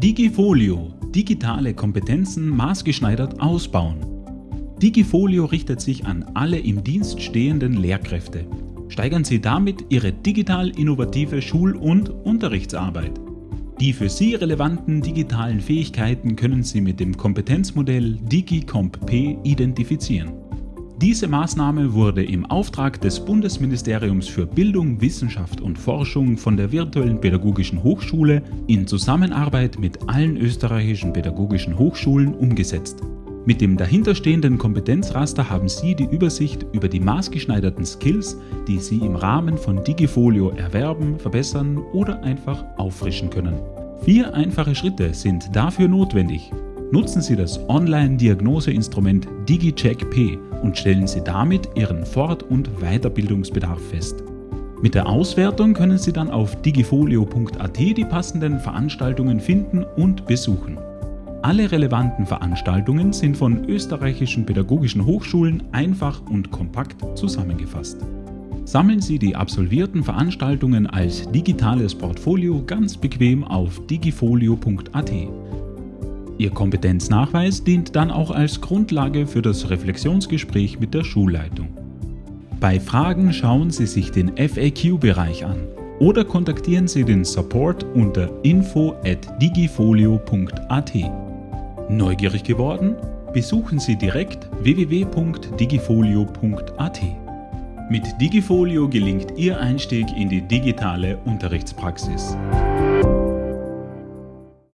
Digifolio – Digitale Kompetenzen maßgeschneidert ausbauen. Digifolio richtet sich an alle im Dienst stehenden Lehrkräfte. Steigern Sie damit Ihre digital innovative Schul- und Unterrichtsarbeit. Die für Sie relevanten digitalen Fähigkeiten können Sie mit dem Kompetenzmodell DigiCompP identifizieren. Diese Maßnahme wurde im Auftrag des Bundesministeriums für Bildung, Wissenschaft und Forschung von der Virtuellen Pädagogischen Hochschule in Zusammenarbeit mit allen österreichischen pädagogischen Hochschulen umgesetzt. Mit dem dahinterstehenden Kompetenzraster haben Sie die Übersicht über die maßgeschneiderten Skills, die Sie im Rahmen von Digifolio erwerben, verbessern oder einfach auffrischen können. Vier einfache Schritte sind dafür notwendig. Nutzen Sie das Online-Diagnoseinstrument DigiCheck P und stellen Sie damit Ihren Fort- und Weiterbildungsbedarf fest. Mit der Auswertung können Sie dann auf digifolio.at die passenden Veranstaltungen finden und besuchen. Alle relevanten Veranstaltungen sind von österreichischen pädagogischen Hochschulen einfach und kompakt zusammengefasst. Sammeln Sie die absolvierten Veranstaltungen als digitales Portfolio ganz bequem auf digifolio.at. Ihr Kompetenznachweis dient dann auch als Grundlage für das Reflexionsgespräch mit der Schulleitung. Bei Fragen schauen Sie sich den FAQ-Bereich an oder kontaktieren Sie den Support unter info at digifolio.at. Neugierig geworden? Besuchen Sie direkt www.digifolio.at. Mit Digifolio gelingt Ihr Einstieg in die digitale Unterrichtspraxis.